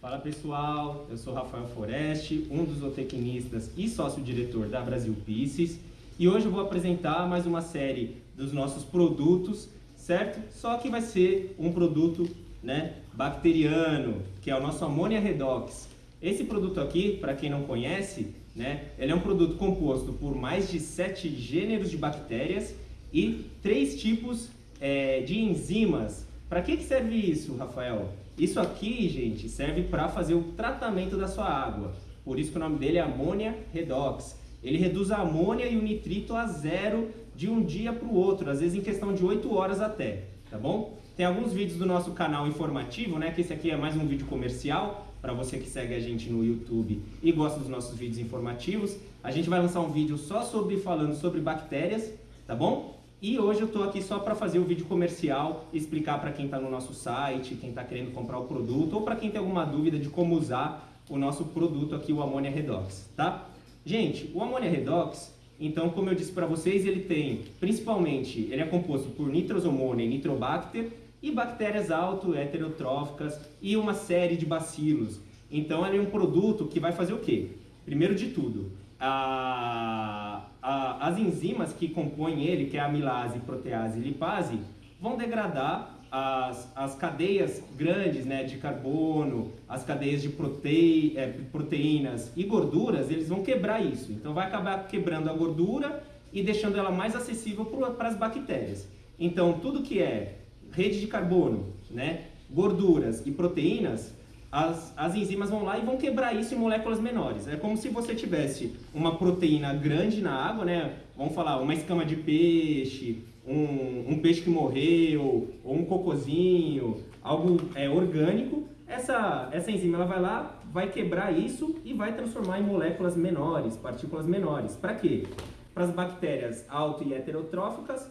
Fala pessoal, eu sou Rafael Foreste, um dos zootecnistas e sócio-diretor da Brasil Pisces e hoje eu vou apresentar mais uma série dos nossos produtos, certo? Só que vai ser um produto né, bacteriano, que é o nosso Ammonia Redox. Esse produto aqui, para quem não conhece, né, ele é um produto composto por mais de sete gêneros de bactérias e três tipos é, de enzimas. Para que, que serve isso, Rafael? Isso aqui, gente, serve para fazer o tratamento da sua água. Por isso que o nome dele é Ammonia Redox. Ele reduz a amônia e o nitrito a zero de um dia para o outro, às vezes em questão de 8 horas até, tá bom? Tem alguns vídeos do nosso canal informativo, né? Que esse aqui é mais um vídeo comercial para você que segue a gente no YouTube e gosta dos nossos vídeos informativos. A gente vai lançar um vídeo só sobre falando sobre bactérias, tá bom? E hoje eu estou aqui só para fazer o vídeo comercial, explicar para quem está no nosso site, quem está querendo comprar o produto ou para quem tem alguma dúvida de como usar o nosso produto aqui, o Ammonia Redox, tá? Gente, o Ammonia Redox, então, como eu disse para vocês, ele tem, principalmente, ele é composto por nitrosomônia e nitrobacter e bactérias auto-heterotróficas e uma série de bacilos. Então, ele é um produto que vai fazer o quê? Primeiro de tudo, a, a, as enzimas que compõem ele, que é amilase, protease e lipase, vão degradar as, as cadeias grandes né, de carbono, as cadeias de protei, é, proteínas e gorduras, eles vão quebrar isso. Então vai acabar quebrando a gordura e deixando ela mais acessível para as bactérias. Então tudo que é rede de carbono, né, gorduras e proteínas as, as enzimas vão lá e vão quebrar isso em moléculas menores. É como se você tivesse uma proteína grande na água, né? Vamos falar, uma escama de peixe, um, um peixe que morreu, ou um cocozinho, algo é, orgânico. Essa, essa enzima ela vai lá, vai quebrar isso e vai transformar em moléculas menores, partículas menores. Para quê? Para as bactérias auto e heterotróficas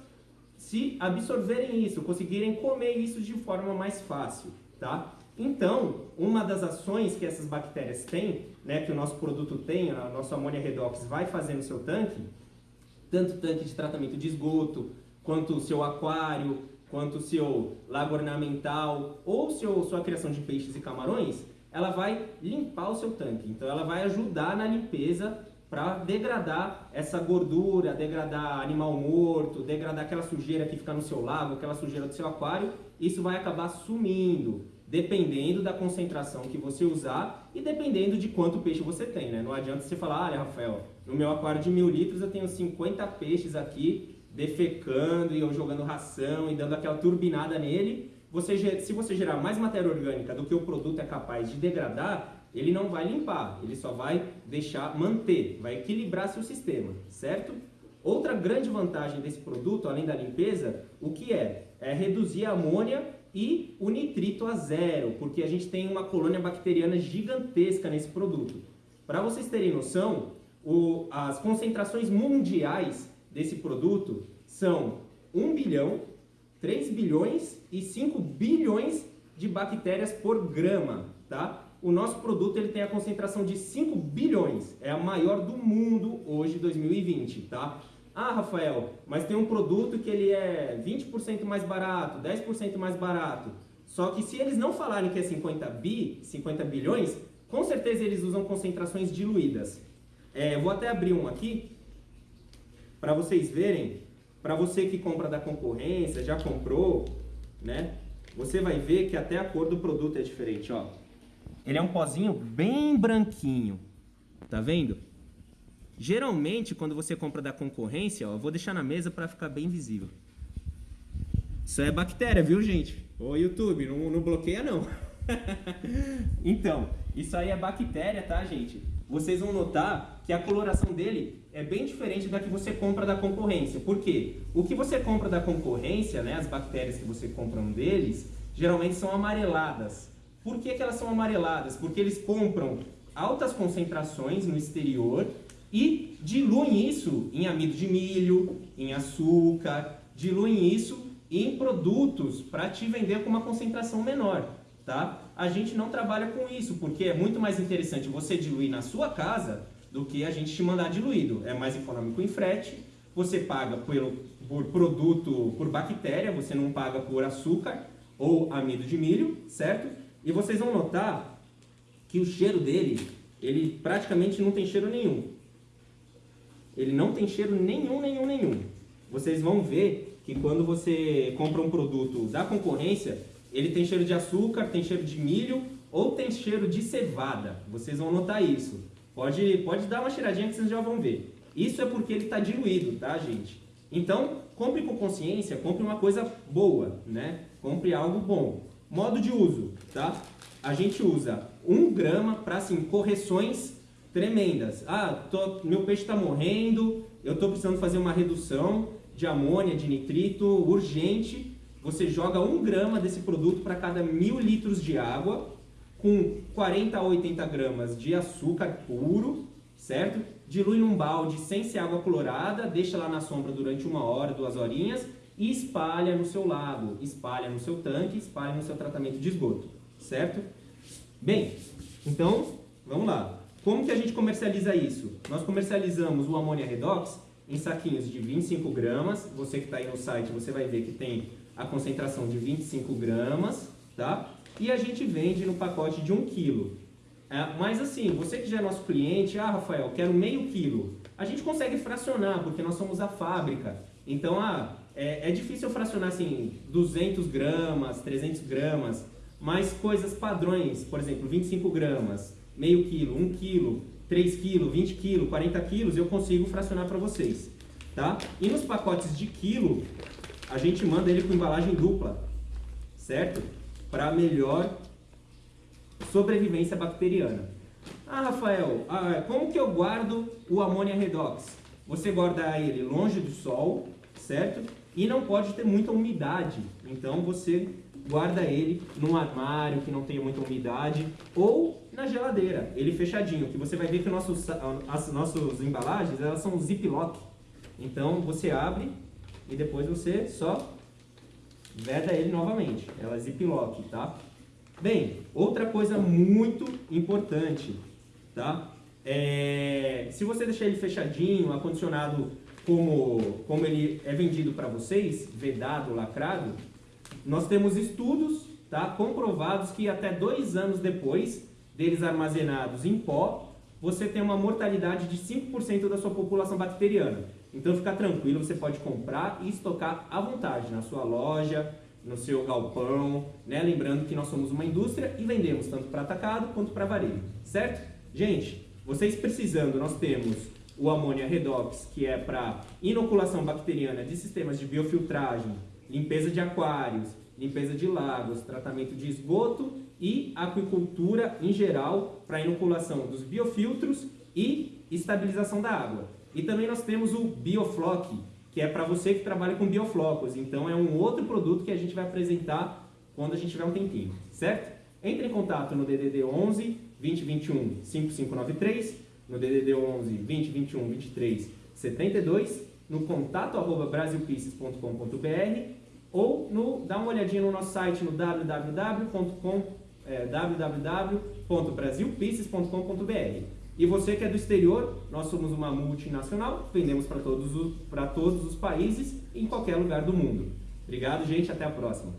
se absorverem isso, conseguirem comer isso de forma mais fácil, tá? Então, uma das ações que essas bactérias têm, né, que o nosso produto tem, a nossa amônia redox vai fazer no seu tanque, tanto tanque de tratamento de esgoto, quanto o seu aquário, quanto o seu lago ornamental ou seu, sua criação de peixes e camarões, ela vai limpar o seu tanque. Então ela vai ajudar na limpeza para degradar essa gordura, degradar animal morto, degradar aquela sujeira que fica no seu lago, aquela sujeira do seu aquário, isso vai acabar sumindo dependendo da concentração que você usar e dependendo de quanto peixe você tem, né? Não adianta você falar, olha, Rafael, no meu aquário de mil litros eu tenho 50 peixes aqui defecando e eu jogando ração e dando aquela turbinada nele. Você, se você gerar mais matéria orgânica do que o produto é capaz de degradar, ele não vai limpar, ele só vai deixar manter, vai equilibrar seu sistema, certo? Outra grande vantagem desse produto, além da limpeza, o que é? É reduzir a amônia e o nitrito a zero, porque a gente tem uma colônia bacteriana gigantesca nesse produto. Para vocês terem noção, o, as concentrações mundiais desse produto são 1 bilhão, 3 bilhões e 5 bilhões de bactérias por grama, tá? O nosso produto ele tem a concentração de 5 bilhões, é a maior do mundo hoje, 2020, tá? Ah, Rafael, mas tem um produto que ele é 20% mais barato, 10% mais barato. Só que se eles não falarem que é 50 bi, 50 bilhões, com certeza eles usam concentrações diluídas. É, vou até abrir um aqui para vocês verem. Para você que compra da concorrência, já comprou, né? Você vai ver que até a cor do produto é diferente, ó. Ele é um pozinho bem branquinho, tá vendo? Geralmente, quando você compra da concorrência, ó, eu vou deixar na mesa para ficar bem visível. Isso é bactéria, viu, gente? Ô, YouTube, não, não bloqueia, não. então, isso aí é bactéria, tá, gente? Vocês vão notar que a coloração dele é bem diferente da que você compra da concorrência. Por quê? O que você compra da concorrência, né, as bactérias que você compra deles, geralmente são amareladas. Por que, que elas são amareladas? Porque eles compram altas concentrações no exterior e diluem isso em amido de milho, em açúcar, diluem isso em produtos para te vender com uma concentração menor, tá? A gente não trabalha com isso, porque é muito mais interessante você diluir na sua casa do que a gente te mandar diluído. É mais econômico em frete, você paga pelo, por produto, por bactéria, você não paga por açúcar ou amido de milho, certo? E vocês vão notar que o cheiro dele, ele praticamente não tem cheiro nenhum. Ele não tem cheiro nenhum, nenhum, nenhum. Vocês vão ver que quando você compra um produto da concorrência, ele tem cheiro de açúcar, tem cheiro de milho ou tem cheiro de cevada. Vocês vão notar isso. Pode, pode dar uma cheiradinha que vocês já vão ver. Isso é porque ele está diluído, tá, gente? Então, compre com consciência, compre uma coisa boa, né? Compre algo bom. Modo de uso, tá? A gente usa 1 grama para, assim, correções tremendas. Ah, tô, meu peixe está morrendo, eu estou precisando fazer uma redução de amônia, de nitrito, urgente. Você joga 1 grama desse produto para cada mil litros de água, com 40 a 80 gramas de açúcar puro, certo? Dilui num balde sem ser água colorada, deixa lá na sombra durante uma hora, duas horinhas e espalha no seu lago, espalha no seu tanque, espalha no seu tratamento de esgoto, certo? Bem, então, vamos lá. Como que a gente comercializa isso? Nós comercializamos o amônia redox em saquinhos de 25 gramas. Você que está aí no site, você vai ver que tem a concentração de 25 gramas, tá? E a gente vende no pacote de 1 quilo. É, mas assim, você que já é nosso cliente, ah, Rafael, quero meio quilo. A gente consegue fracionar, porque nós somos a fábrica. Então, ah, é, é difícil fracionar assim, 200 gramas, 300 gramas, mas coisas padrões, por exemplo, 25 gramas, meio quilo, 1 quilo, 3 quilos, 20 quilos, 40 quilos, eu consigo fracionar para vocês. Tá? E nos pacotes de quilo, a gente manda ele com embalagem dupla, certo? Para melhor sobrevivência bacteriana. Ah, Rafael, ah, como que eu guardo o amônia redox? Você guarda ele longe do sol, certo? E não pode ter muita umidade. Então você guarda ele num armário que não tenha muita umidade ou na geladeira, ele fechadinho, que você vai ver que nossos, as nossas embalagens elas são ziplock. Então você abre e depois você só veda ele novamente. Ela é ziplock, tá? Bem, outra coisa muito importante, tá? É, se você deixar ele fechadinho, acondicionado como, como ele é vendido para vocês, vedado, lacrado, nós temos estudos tá, comprovados que até dois anos depois deles armazenados em pó, você tem uma mortalidade de 5% da sua população bacteriana. Então fica tranquilo, você pode comprar e estocar à vontade na sua loja, no seu galpão, né? Lembrando que nós somos uma indústria e vendemos tanto para atacado quanto para varejo, certo? Gente, vocês precisando, nós temos o amônia redox, que é para inoculação bacteriana de sistemas de biofiltragem, limpeza de aquários, limpeza de lagos, tratamento de esgoto e aquicultura em geral para inoculação dos biofiltros e estabilização da água. E também nós temos o Biofloc, que é para você que trabalha com bioflocos. Então é um outro produto que a gente vai apresentar quando a gente tiver um tempinho, certo? Entre em contato no DDD 11 2021 5593, no DDD 11 2021 23 72, no contato arroba brasilpieces.com.br ou no, dá uma olhadinha no nosso site no www.com, é. E você que é do exterior, nós somos uma multinacional, vendemos para todos, os, todos os países em qualquer lugar do mundo. Obrigado, gente, até a próxima.